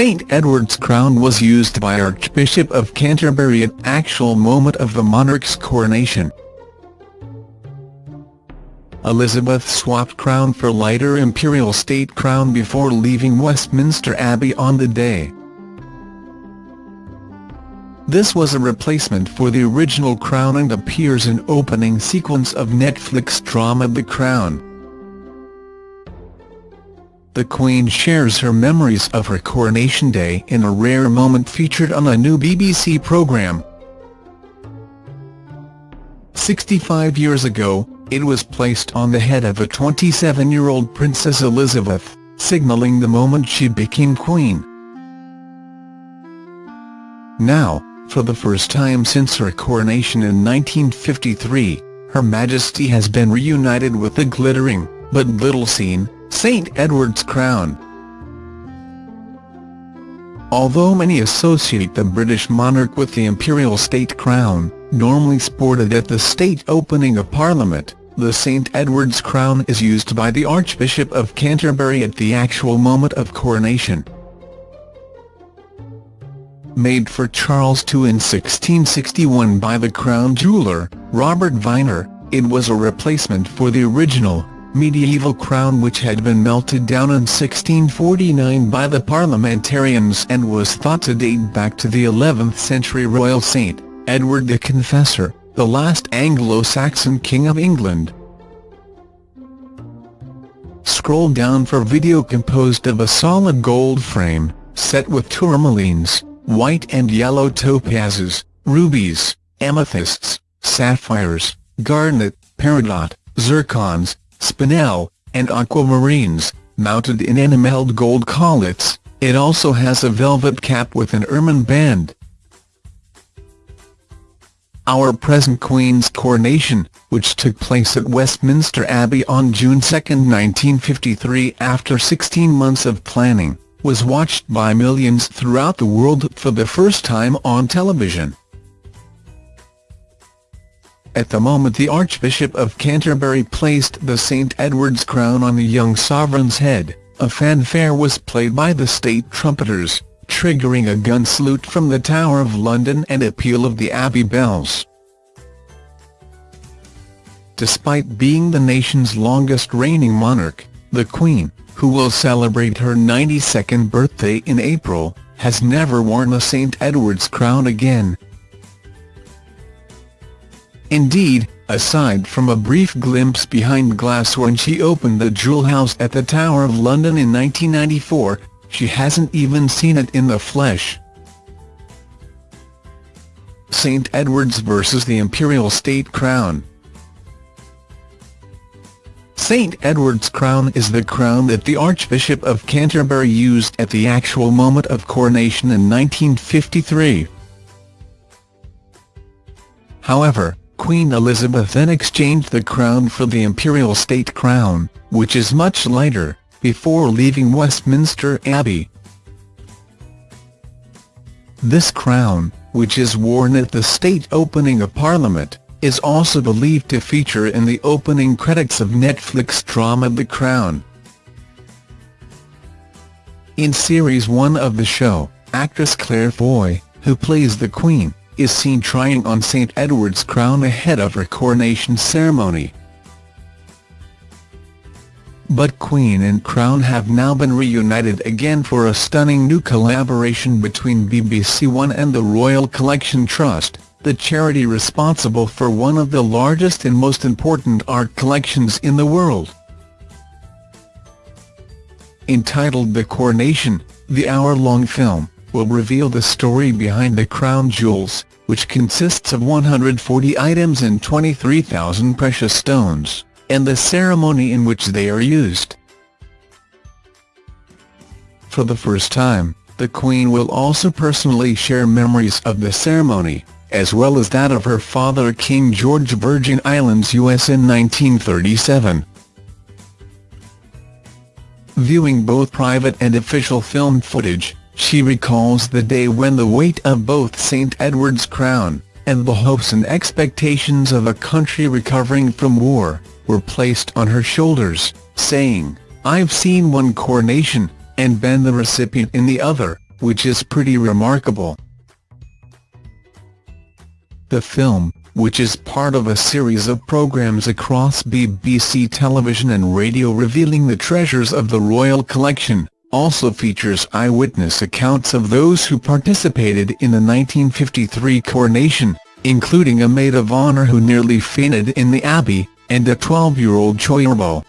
St Edward's crown was used by Archbishop of Canterbury at actual moment of the monarch's coronation. Elizabeth swapped crown for lighter imperial state crown before leaving Westminster Abbey on the day. This was a replacement for the original crown and appears in opening sequence of Netflix drama The Crown. The Queen shares her memories of her coronation day in a rare moment featured on a new BBC programme. 65 years ago, it was placed on the head of a 27-year-old Princess Elizabeth, signalling the moment she became Queen. Now, for the first time since her coronation in 1953, Her Majesty has been reunited with the glittering, but little seen, St Edward's crown. Although many associate the British monarch with the imperial state crown, normally sported at the state opening of Parliament, the St Edward's crown is used by the Archbishop of Canterbury at the actual moment of coronation. Made for Charles II in 1661 by the crown jeweller, Robert Viner, it was a replacement for the original, medieval crown which had been melted down in 1649 by the parliamentarians and was thought to date back to the 11th century royal saint, Edward the Confessor the last Anglo-Saxon King of England. Scroll down for video composed of a solid gold frame, set with tourmalines, white and yellow topazes, rubies, amethysts, sapphires, garnet, peridot, zircons, spinel, and aquamarines, mounted in enameled gold collets. It also has a velvet cap with an ermine band our present Queen's coronation, which took place at Westminster Abbey on June 2, 1953 after 16 months of planning, was watched by millions throughout the world for the first time on television. At the moment the Archbishop of Canterbury placed the St Edward's crown on the young sovereign's head, a fanfare was played by the state trumpeters triggering a gun salute from the Tower of London and a peal of the Abbey bells. Despite being the nation's longest reigning monarch, the Queen, who will celebrate her 92nd birthday in April, has never worn a St Edward's crown again. Indeed, aside from a brief glimpse behind glass when she opened the Jewel House at the Tower of London in 1994, she hasn't even seen it in the flesh. St Edward's versus the Imperial State Crown St Edward's crown is the crown that the Archbishop of Canterbury used at the actual moment of coronation in 1953. However, Queen Elizabeth then exchanged the crown for the Imperial State Crown, which is much lighter, before leaving Westminster Abbey. This crown, which is worn at the state opening of Parliament, is also believed to feature in the opening credits of Netflix drama The Crown. In Series 1 of the show, actress Claire Foy, who plays the Queen, is seen trying on St Edward's crown ahead of her coronation ceremony. But Queen and Crown have now been reunited again for a stunning new collaboration between BBC One and the Royal Collection Trust, the charity responsible for one of the largest and most important art collections in the world. Entitled The Coronation, the hour-long film, will reveal the story behind the crown jewels, which consists of 140 items and 23,000 precious stones and the ceremony in which they are used. For the first time, the Queen will also personally share memories of the ceremony, as well as that of her father King George Virgin Islands US in 1937. Viewing both private and official film footage, she recalls the day when the weight of both St Edward's crown, and the hopes and expectations of a country recovering from war, were placed on her shoulders, saying, I've seen one coronation, and been the recipient in the other, which is pretty remarkable. The film, which is part of a series of programmes across BBC television and radio revealing the treasures of the royal collection, also features eyewitness accounts of those who participated in the 1953 coronation, including a maid of honour who nearly fainted in the Abbey, and a 12-year-old Choirbo.